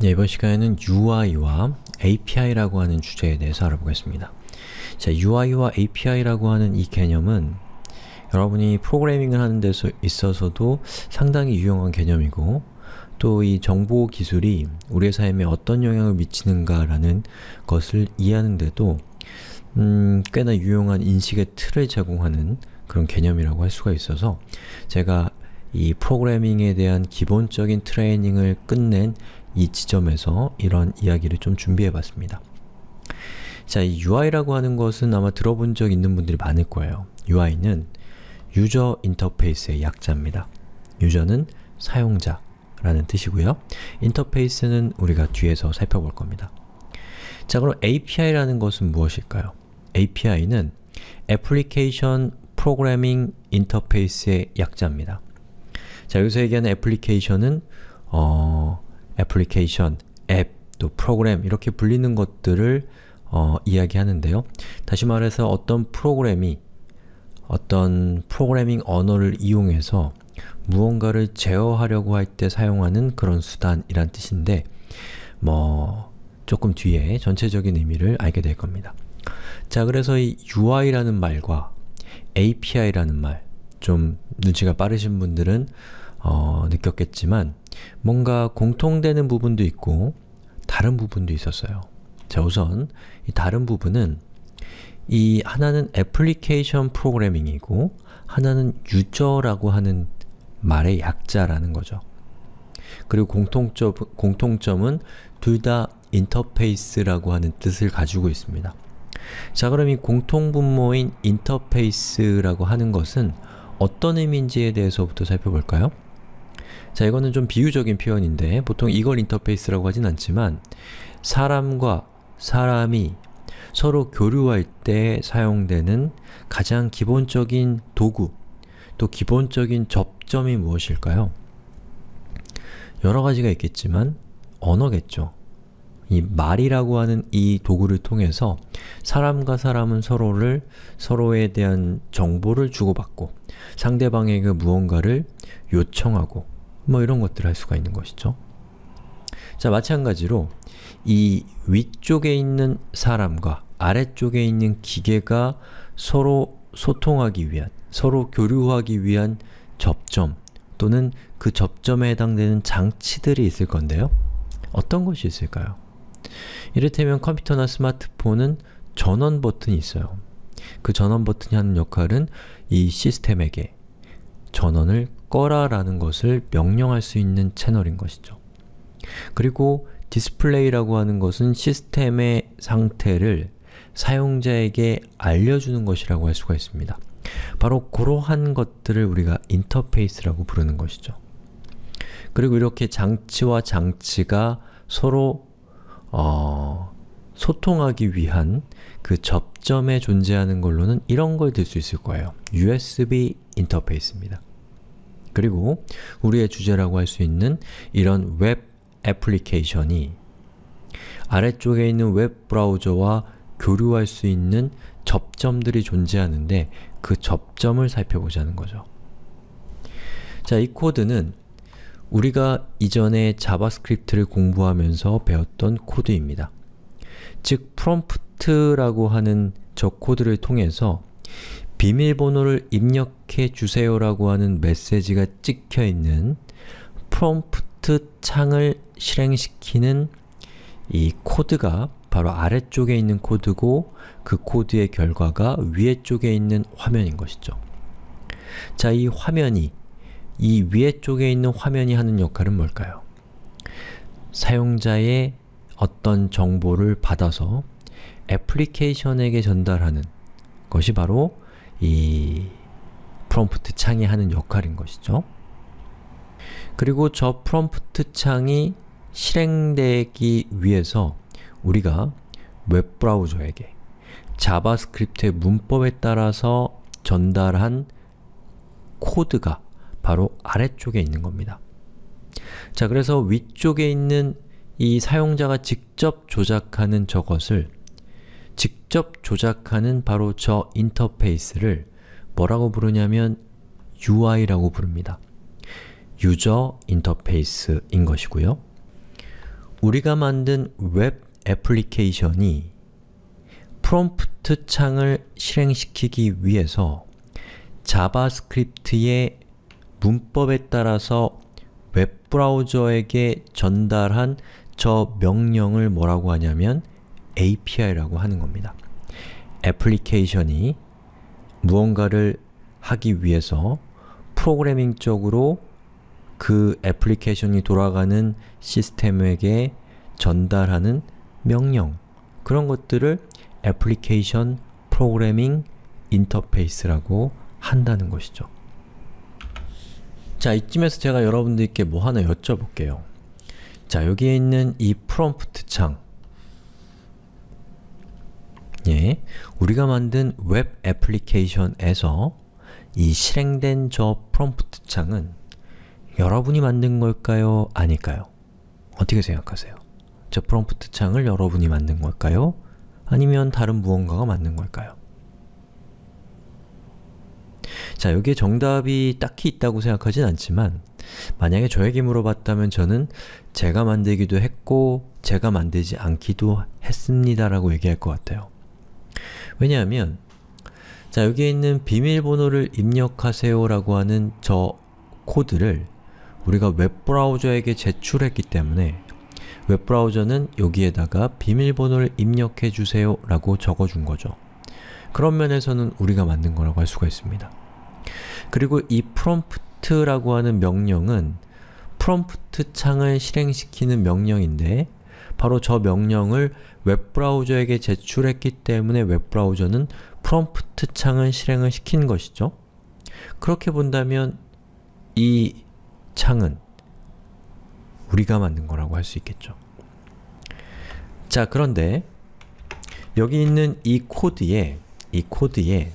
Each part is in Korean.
네, 이번 시간에는 UI와 API라고 하는 주제에 대해서 알아보겠습니다. 자, UI와 API라고 하는 이 개념은 여러분이 프로그래밍을 하는 데 있어서도 상당히 유용한 개념이고 또 이 정보 기술이 우리의 삶에 어떤 영향을 미치는가라는 것을 이해하는 데도 음, 꽤나 유용한 인식의 틀을 제공하는 그런 개념이라고 할 수가 있어서 제가 이 프로그래밍에 대한 기본적인 트레이닝을 끝낸 이 지점에서 이런 이야기를 좀 준비해 봤습니다. 자, 이 UI라고 하는 것은 아마 들어본 적 있는 분들이 많을 거예요. UI는 유저 인터페이스의 약자입니다. 유저는 사용자라는 뜻이고요. 인터페이스는 우리가 뒤에서 살펴볼 겁니다. 자, 그럼 API라는 것은 무엇일까요? API는 Application Programming Interface의 약자입니다. 자, 여기서 얘기하는 애플리케이션은 어, 애플리케이션, 앱, 또 프로그램 이렇게 불리는 것들을 어, 이야기하는데요. 다시 말해서 어떤 프로그램이 어떤 프로그래밍 언어를 이용해서 무언가를 제어하려고 할 때 사용하는 그런 수단이란 뜻인데 뭐 조금 뒤에 전체적인 의미를 알게 될 겁니다. 자, 그래서 이 UI라는 말과 API라는 말, 좀 눈치가 빠르신 분들은 어, 느꼈겠지만 뭔가 공통되는 부분도 있고 다른 부분도 있었어요. 자 우선 이 다른 부분은 이 하나는 애플리케이션 프로그래밍이고 하나는 유저라고 하는 말의 약자라는 거죠. 그리고 공통점, 공통점은 둘 다 인터페이스라고 하는 뜻을 가지고 있습니다. 자 그럼 이 공통분모인 인터페이스라고 하는 것은 어떤 의미인지에 대해서부터 살펴볼까요? 자, 이거는 좀 비유적인 표현인데 보통 이걸 인터페이스라고 하진 않지만 사람과 사람이 서로 교류할 때 사용되는 가장 기본적인 도구, 또 기본적인 접점이 무엇일까요? 여러 가지가 있겠지만 언어겠죠. 이 말이라고 하는 이 도구를 통해서 사람과 사람은 서로를 서로에 대한 정보를 주고받고 상대방에게 무언가를 요청하고 뭐 이런 것들을 할 수가 있는 것이죠. 자, 마찬가지로 이 위쪽에 있는 사람과 아래쪽에 있는 기계가 서로 소통하기 위한, 서로 교류하기 위한 접점 또는 그 접점에 해당되는 장치들이 있을 건데요. 어떤 것이 있을까요? 이를테면 컴퓨터나 스마트폰은 전원 버튼이 있어요. 그 전원 버튼이 하는 역할은 이 시스템에게 전원을 꺼라 라는 것을 명령할 수 있는 채널인 것이죠. 그리고 디스플레이라고 하는 것은 시스템의 상태를 사용자에게 알려주는 것이라고 할 수가 있습니다. 바로 그러한 것들을 우리가 인터페이스라고 부르는 것이죠. 그리고 이렇게 장치와 장치가 서로 어, 소통하기 위한 그 접점에 존재하는 걸로는 이런 걸 들 수 있을 거예요. USB 인터페이스입니다. 그리고 우리의 주제라고 할 수 있는 이런 웹 애플리케이션이 아래쪽에 있는 웹 브라우저와 교류할 수 있는 접점들이 존재하는데 그 접점을 살펴보자는 거죠. 자, 이 코드는 우리가 이전에 자바스크립트를 공부하면서 배웠던 코드입니다. 즉, 프롬프트라고 하는 저 코드를 통해서 비밀번호를 입력해 주세요라고 하는 메시지가 찍혀있는 프롬프트 창을 실행시키는 이 코드가 바로 아래쪽에 있는 코드고 그 코드의 결과가 위에 쪽에 있는 화면인 것이죠. 자, 이 화면이 이 위에 쪽에 있는 화면이 하는 역할은 뭘까요? 사용자의 어떤 정보를 받아서 애플리케이션에게 전달하는 것이 바로 이 프롬프트 창이 하는 역할인 것이죠. 그리고 저 프롬프트 창이 실행되기 위해서 우리가 웹브라우저에게 자바스크립트의 문법에 따라서 전달한 코드가 바로 아래쪽에 있는 겁니다. 자, 그래서 위쪽에 있는 이 사용자가 직접 조작하는 저것을 직접 조작하는 바로 저 인터페이스를 뭐라고 부르냐면 UI라고 부릅니다. user interface인 것이고요. 우리가 만든 웹 애플리케이션이 프롬프트 창을 실행시키기 위해서 자바스크립트의 문법에 따라서 웹브라우저에게 전달한 저 명령을 뭐라고 하냐면 API라고 하는 겁니다. 애플리케이션이 무언가를 하기 위해서 프로그래밍적으로 그 애플리케이션이 돌아가는 시스템에게 전달하는 명령 그런 것들을 애플리케이션 프로그래밍 인터페이스라고 한다는 것이죠. 자, 이쯤에서 제가 여러분들께 뭐 하나 여쭤볼게요. 자, 여기에 있는 이 프롬프트 창 예, 우리가 만든 웹 애플리케이션에서 이 실행된 저 프롬프트 창은 여러분이 만든 걸까요? 아닐까요? 어떻게 생각하세요? 저 프롬프트 창을 여러분이 만든 걸까요? 아니면 다른 무언가가 만든 걸까요? 자, 여기에 정답이 딱히 있다고 생각하진 않지만 만약에 저에게 물어봤다면 저는 제가 만들기도 했고 제가 만들지 않기도 했습니다 라고 얘기할 것 같아요. 왜냐하면 자 여기에 있는 비밀번호를 입력하세요 라고 하는 저 코드를 우리가 웹브라우저에게 제출했기 때문에 웹브라우저는 여기에다가 비밀번호를 입력해 주세요 라고 적어준 거죠. 그런 면에서는 우리가 만든 거라고 할 수가 있습니다. 그리고 이 prompt라고 하는 명령은 프롬프트 창을 실행시키는 명령인데 바로 저 명령을 웹브라우저에게 제출했기 때문에 웹브라우저는 프롬프트 창을 실행을 시킨 것이죠. 그렇게 본다면 이 창은 우리가 만든 거라고 할 수 있겠죠. 자, 그런데 여기 있는 이 코드에 이 코드에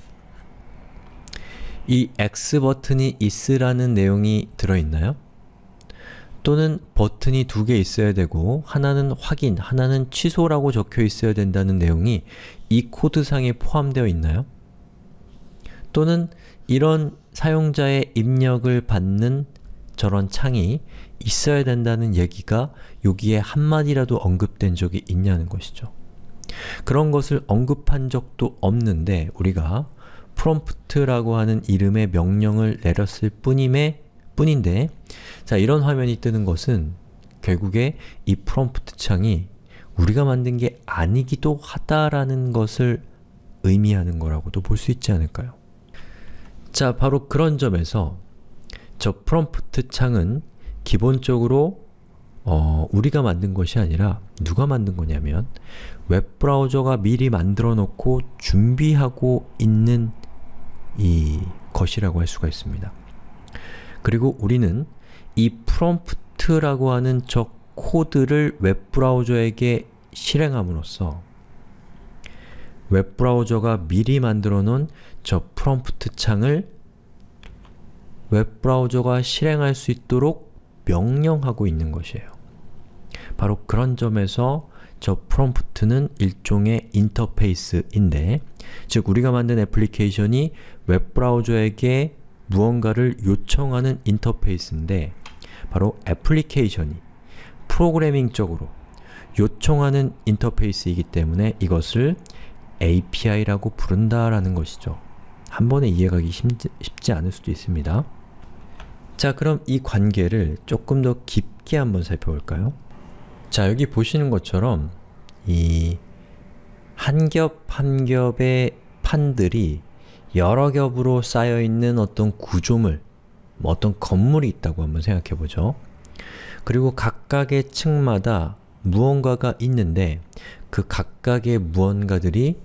이 X 버튼이 있으라는 내용이 들어있나요? 또는 버튼이 두 개 있어야 되고 하나는 확인, 하나는 취소라고 적혀 있어야 된다는 내용이 이 코드상에 포함되어 있나요? 또는 이런 사용자의 입력을 받는 저런 창이 있어야 된다는 얘기가 여기에 한마디라도 언급된 적이 있냐는 것이죠. 그런 것을 언급한 적도 없는데 우리가 prompt라고 하는 이름의 명령을 내렸을 뿐임에 뿐인데 자 이런 화면이 뜨는 것은 결국에 이 prompt 창이 우리가 만든 게 아니기도 하다라는 것을 의미하는 거라고도 볼 수 있지 않을까요? 자, 바로 그런 점에서 저 프롬프트 창은 기본적으로 어, 우리가 만든 것이 아니라 누가 만든 거냐면 웹브라우저가 미리 만들어 놓고 준비하고 있는 이 것이라고 할 수가 있습니다. 그리고 우리는 이 프롬프트라고 하는 저 코드를 웹브라우저에게 실행함으로써 웹브라우저가 미리 만들어 놓은 저 프롬프트 창을 웹브라우저가 실행할 수 있도록 명령하고 있는 것이에요. 바로 그런 점에서 저 프롬프트는 일종의 인터페이스인데 즉 우리가 만든 애플리케이션이 웹브라우저에게 무언가를 요청하는 인터페이스인데 바로 애플리케이션이 프로그래밍적으로 요청하는 인터페이스이기 때문에 이것을 API라고 부른다라는 것이죠. 한 번에 이해가기 쉽지, 않을 수도 있습니다. 자 그럼 이 관계를 조금 더 깊게 한번 살펴볼까요? 자 여기 보시는 것처럼 이 한 겹 한 겹의 판들이 여러 겹으로 쌓여있는 어떤 구조물, 뭐 어떤 건물이 있다고 한번 생각해보죠. 그리고 각각의 층마다 무언가가 있는데 그 각각의 무언가들이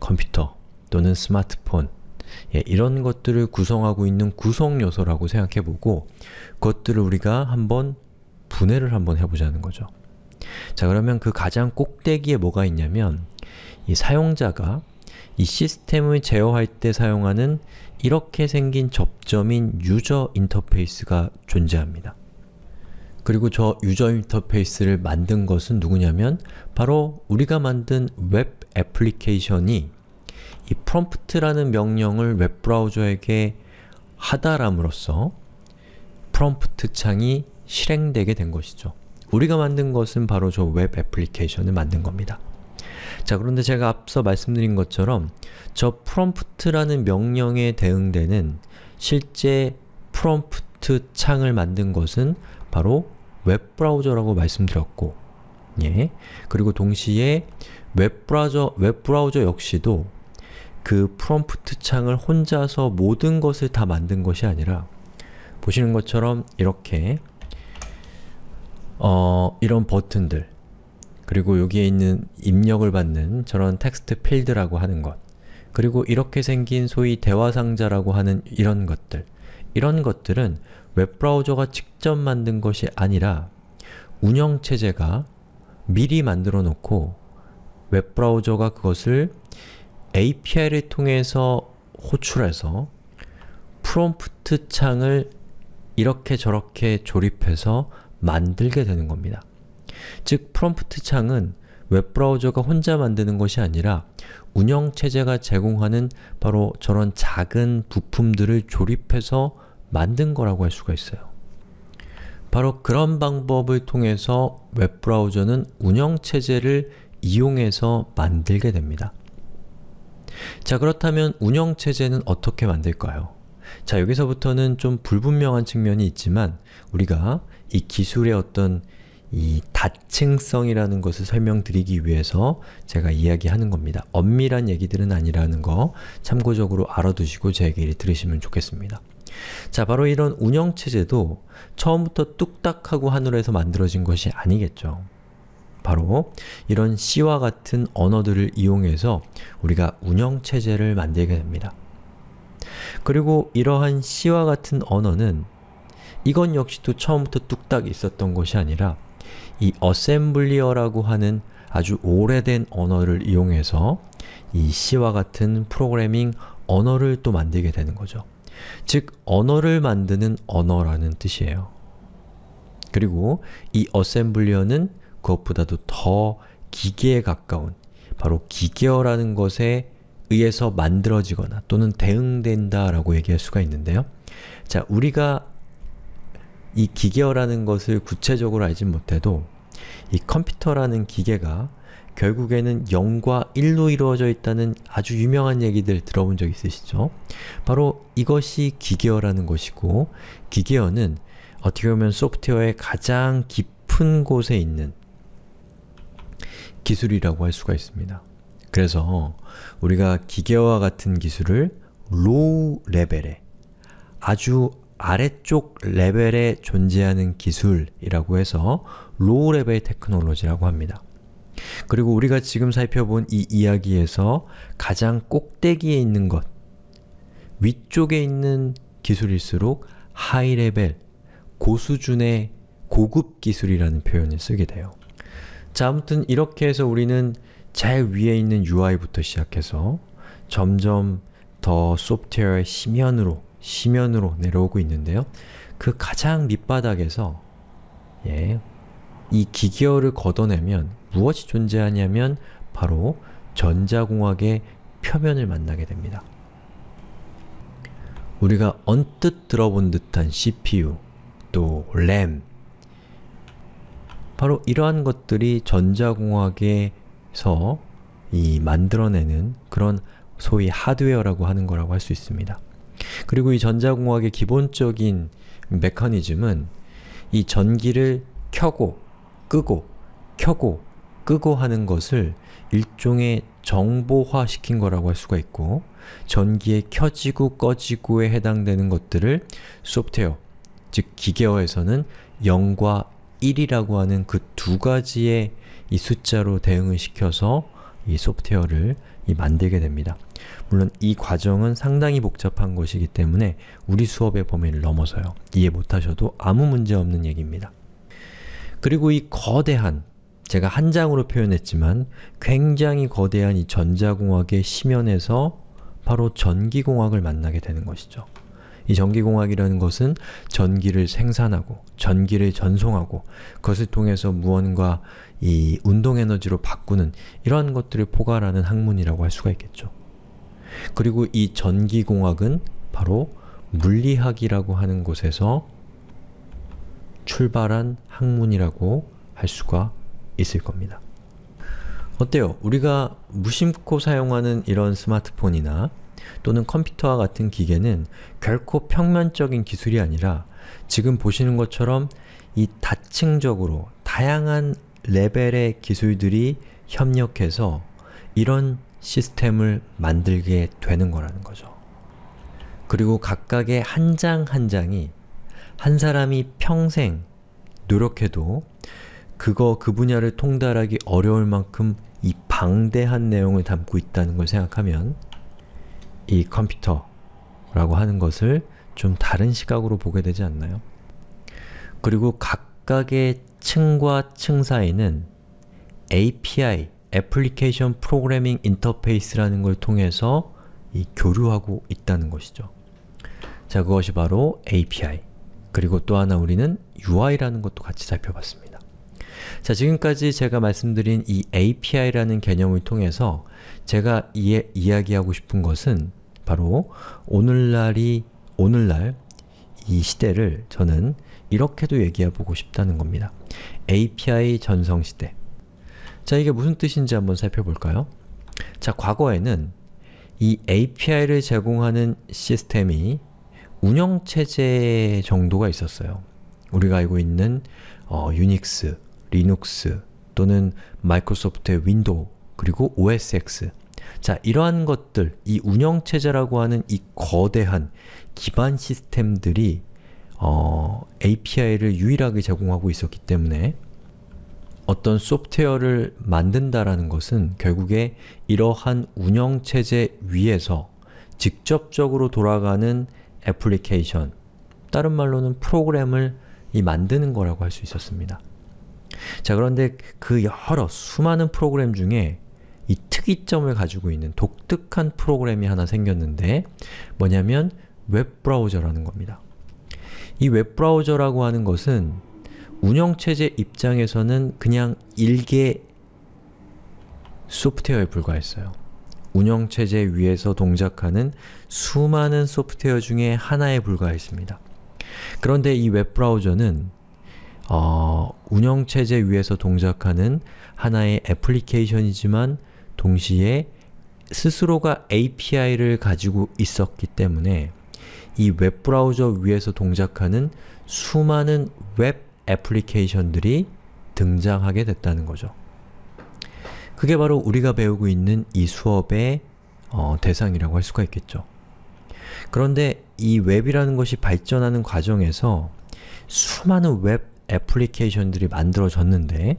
컴퓨터 또는 스마트폰 예, 이런 것들을 구성하고 있는 구성 요소라고 생각해보고 그것들을 우리가 한번 분해를 한번 해보자는 거죠. 자 그러면 그 가장 꼭대기에 뭐가 있냐면 이 사용자가 이 시스템을 제어할 때 사용하는 이렇게 생긴 접점인 유저 인터페이스가 존재합니다. 그리고 저 user interface를 만든 것은 누구냐면 바로 우리가 만든 웹 애플리케이션이 이 prompt라는 명령을 웹브라우저에게 하달함으로써 prompt 창이 실행되게 된 것이죠. 우리가 만든 것은 바로 저 웹 애플리케이션을 만든 겁니다. 자 그런데 제가 앞서 말씀드린 것처럼 저 프롬프트라는 명령에 대응되는 실제 프롬프트 창을 만든 것은 바로 웹브라우저라고 말씀드렸고 예. 그리고 동시에 웹브라우저, 웹브라우저 역시도 그 프롬프트 창을 혼자서 모든 것을 다 만든 것이 아니라 보시는 것처럼 이렇게 어, 이런 버튼들 그리고 여기에 있는 입력을 받는 저런 text field라고 하는 것 그리고 이렇게 생긴 소위 대화상자라고 하는 이런 것들 이런 것들은 웹브라우저가 직접 만든 것이 아니라 운영체제가 미리 만들어 놓고 웹브라우저가 그것을 API를 통해서 호출해서 프롬프트 창을 이렇게 저렇게 조립해서 만들게 되는 겁니다. 즉, 프롬프트 창은 웹브라우저가 혼자 만드는 것이 아니라 운영체제가 제공하는 바로 저런 작은 부품들을 조립해서 만든 거라고 할 수가 있어요. 바로 그런 방법을 통해서 웹브라우저는 운영체제를 이용해서 만들게 됩니다. 자 그렇다면 운영체제는 어떻게 만들까요? 자 여기서부터는 좀 불분명한 측면이 있지만 우리가 이 기술의 어떤 이 다층성이라는 것을 설명드리기 위해서 제가 이야기하는 겁니다. 엄밀한 얘기들은 아니라는 거 참고적으로 알아두시고 제 얘기를 들으시면 좋겠습니다. 자, 바로 이런 운영체제도 처음부터 뚝딱하고 하늘에서 만들어진 것이 아니겠죠. 바로 이런 C와 같은 언어들을 이용해서 우리가 운영체제를 만들게 됩니다. 그리고 이러한 C와 같은 언어는 이건 역시도 처음부터 뚝딱 있었던 것이 아니라 이 어셈블리어라고 하는 아주 오래된 언어를 이용해서 이 C와 같은 프로그래밍 언어를 또 만들게 되는 거죠. 즉, 언어를 만드는 언어라는 뜻이에요. 그리고 이 어셈블리어는 그것보다도 더 기계에 가까운 바로 기계어라는 것에 의해서 만들어지거나 또는 대응된다 라고 얘기할 수가 있는데요. 자, 우리가 이 기계어라는 것을 구체적으로 알지 못해도 이 컴퓨터라는 기계가 결국에는 0과 1로 이루어져 있다는 아주 유명한 얘기들 들어본 적 있으시죠? 바로 이것이 기계어라는 것이고 기계어는 어떻게 보면 소프트웨어의 가장 깊은 곳에 있는 기술이라고 할 수가 있습니다. 그래서 우리가 기계어와 같은 기술을 low level에 아주 아래쪽 레벨에 존재하는 기술이라고 해서 low level technology라고 합니다. 그리고 우리가 지금 살펴본 이 이야기에서 가장 꼭대기에 있는 것, 위쪽에 있는 기술일수록 high level, 고수준의 고급 기술이라는 표현을 쓰게 돼요. 자, 아무튼 이렇게 해서 우리는 제일 위에 있는 UI부터 시작해서 점점 더 소프트웨어의 심연으로, 심연으로 내려오고 있는데요. 그 가장 밑바닥에서 예, 이 기계어를 걷어내면 무엇이 존재하냐면 바로 전자공학의 표면을 만나게 됩니다. 우리가 언뜻 들어본 듯한 CPU, 또 RAM 바로 이러한 것들이 전자공학에서 이 만들어내는 그런 소위 하드웨어라고 하는 거라고 할 수 있습니다. 그리고 이 전자공학의 기본적인 메커니즘은 이 전기를 켜고 끄고 켜고 끄고 하는 것을 일종의 정보화 시킨 거라고 할 수가 있고 전기의 켜지고 꺼지고에 해당되는 것들을 소프트웨어, 즉 기계어에서는 0과 1이라고 하는 그 두 가지의 이 숫자로 대응을 시켜서 이 소프트웨어를 이 만들게 됩니다. 물론 이 과정은 상당히 복잡한 것이기 때문에 우리 수업의 범위를 넘어서요. 이해 못하셔도 아무 문제 없는 얘기입니다. 그리고 이 거대한, 제가 한 장으로 표현했지만 굉장히 거대한 이 전자공학의 심연에서 바로 전기공학을 만나게 되는 것이죠. 이 전기공학이라는 것은 전기를 생산하고 전기를 전송하고 그것을 통해서 무언가 이 운동에너지로 바꾸는 이러한 것들을 포괄하는 학문이라고 할 수가 있겠죠. 그리고 이 전기공학은 바로 물리학이라고 하는 곳에서 출발한 학문이라고 할 수가 있을 겁니다. 어때요? 우리가 무심코 사용하는 이런 스마트폰이나 또는 컴퓨터와 같은 기계는 결코 평면적인 기술이 아니라 지금 보시는 것처럼 이 다층적으로 다양한 레벨의 기술들이 협력해서 이런 시스템을 만들게 되는 거라는 거죠. 그리고 각각의 한 장 한 장이 한 사람이 평생 노력해도 그거 그 분야를 통달하기 어려울 만큼 이 방대한 내용을 담고 있다는 걸 생각하면 이 컴퓨터라고 하는 것을 좀 다른 시각으로 보게 되지 않나요? 그리고 각 각의 층과 층 사이는 API, Application Programming Interface라는 걸 통해서 이 교류하고 있다는 것이죠. 자, 그것이 바로 API. 그리고 또 하나 우리는 UI라는 것도 같이 살펴봤습니다. 자, 지금까지 제가 말씀드린 이 API라는 개념을 통해서 제가 이, 이야기하고 싶은 것은 바로 오늘날이, 오늘날 이 시대를 저는 이렇게도 얘기해보고 싶다는 겁니다. API 전성시대 자, 이게 무슨 뜻인지 한번 살펴볼까요? 자, 과거에는 이 API를 제공하는 시스템이 운영체제 정도가 있었어요. 우리가 알고 있는 어, 유닉스, 리눅스 또는 마이크로소프트의 윈도우 그리고 OSX 자, 이러한 것들, 이 운영체제라고 하는 이 거대한 기반 시스템들이 어, API를 유일하게 제공하고 있었기 때문에 어떤 소프트웨어를 만든다라는 것은 결국에 이러한 운영체제 위에서 직접적으로 돌아가는 애플리케이션, 다른 말로는 프로그램을 이 만드는 거라고 할 수 있었습니다. 자 그런데 그 여러 수많은 프로그램 중에 이 특이점을 가지고 있는 독특한 프로그램이 하나 생겼는데 뭐냐면 웹브라우저라는 겁니다. 이 웹브라우저라고 하는 것은 운영체제 입장에서는 그냥 일개 소프트웨어에 불과했어요. 운영체제 위에서 동작하는 수많은 소프트웨어 중에 하나에 불과했습니다. 그런데 이 웹브라우저는 어, 운영체제 위에서 동작하는 하나의 애플리케이션이지만 동시에 스스로가 API를 가지고 있었기 때문에 이 웹브라우저 위에서 동작하는 수많은 웹 애플리케이션들이 등장하게 됐다는 거죠. 그게 바로 우리가 배우고 있는 이 수업의 어, 대상이라고 할 수가 있겠죠. 그런데 이 웹이라는 것이 발전하는 과정에서 수많은 웹 애플리케이션들이 만들어졌는데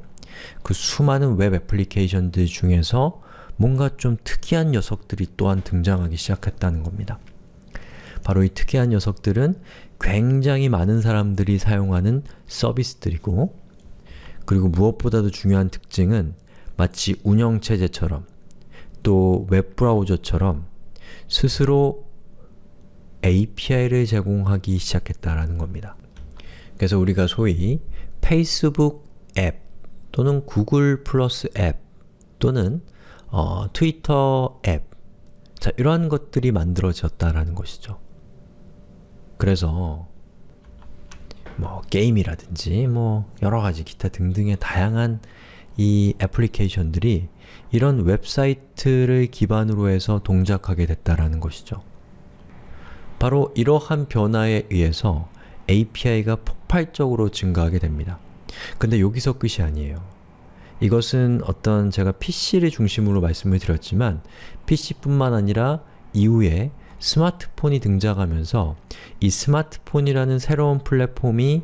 그 수많은 웹 애플리케이션들 중에서 뭔가 좀 특이한 녀석들이 또한 등장하기 시작했다는 겁니다. 바로 이 특이한 녀석들은 굉장히 많은 사람들이 사용하는 서비스들이고 그리고 무엇보다도 중요한 특징은 마치 운영체제처럼 또 웹브라우저처럼 스스로 API를 제공하기 시작했다라는 겁니다. 그래서 우리가 소위 페이스북 앱 또는 구글 플러스 앱 또는 어, 트위터 앱 자, 이러한 것들이 만들어졌다라는 것이죠. 그래서 뭐 게임이라든지 뭐 여러가지 기타 등등의 다양한 이 애플리케이션들이 이런 웹사이트를 기반으로 해서 동작하게 됐다라는 것이죠. 바로 이러한 변화에 의해서 API가 폭발적으로 증가하게 됩니다. 근데 여기서 끝이 아니에요. 이것은 어떤 제가 PC를 중심으로 말씀을 드렸지만 PC뿐만 아니라 이후에 스마트폰이 등장하면서 이 스마트폰이라는 새로운 플랫폼이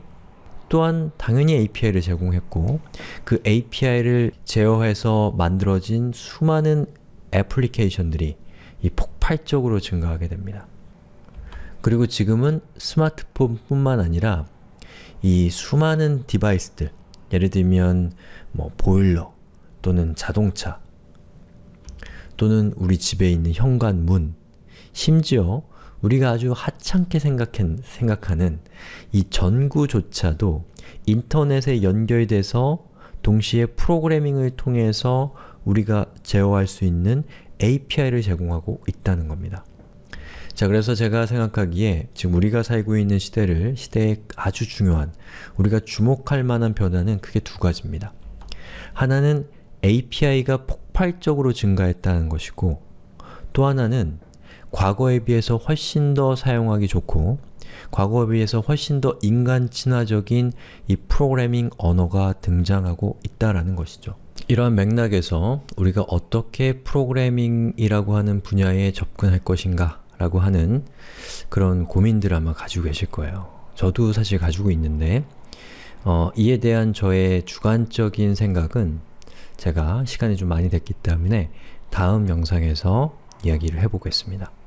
또한 당연히 API를 제공했고 그 API를 제어해서 만들어진 수많은 애플리케이션들이 이 폭발적으로 증가하게 됩니다. 그리고 지금은 스마트폰뿐만 아니라 이 수많은 디바이스들 예를 들면 뭐 보일러 또는 자동차 또는 우리 집에 있는 현관문 심지어 우리가 아주 하찮게 생각한, 생각하는 이 전구조차도 인터넷에 연결돼서 동시에 프로그래밍을 통해서 우리가 제어할 수 있는 API를 제공하고 있다는 겁니다. 자, 그래서 제가 생각하기에 지금 우리가 살고 있는 시대를, 시대에 아주 중요한, 우리가 주목할 만한 변화는 크게 두 가지입니다. 하나는 API가 폭발적으로 증가했다는 것이고 또 하나는 과거에 비해서 훨씬 더 사용하기 좋고 과거에 비해서 훨씬 더 인간 친화적인 이 프로그래밍 언어가 등장하고 있다라는 것이죠. 이러한 맥락에서 우리가 어떻게 프로그래밍이라고 하는 분야에 접근할 것인가 라고 하는 그런 고민들을 아마 가지고 계실 거예요. 저도 사실 가지고 있는데 어, 이에 대한 저의 주관적인 생각은 제가 시간이 좀 많이 됐기 때문에 다음 영상에서 이야기를 해보겠습니다.